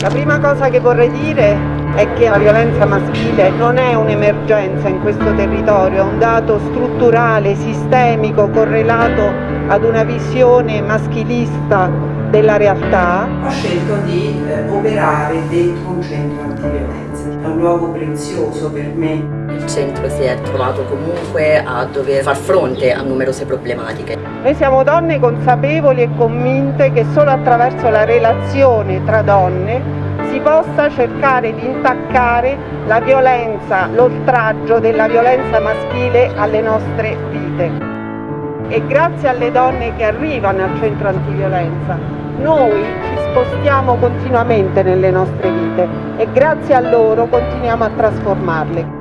La prima cosa che vorrei dire è che la violenza maschile non è un'emergenza in questo territorio, è un dato strutturale, sistemico, correlato ad una visione maschilista della realtà. Ho scelto di eh, operare dentro un centro antiviolenza, è un luogo prezioso per me. Il centro si è trovato comunque a dover far fronte a numerose problematiche. Noi siamo donne consapevoli e convinte che solo attraverso la relazione tra donne si possa cercare di intaccare la violenza, l'oltraggio della violenza maschile alle nostre vite. E grazie alle donne che arrivano al centro antiviolenza, noi ci spostiamo continuamente nelle nostre vite e grazie a loro continuiamo a trasformarle.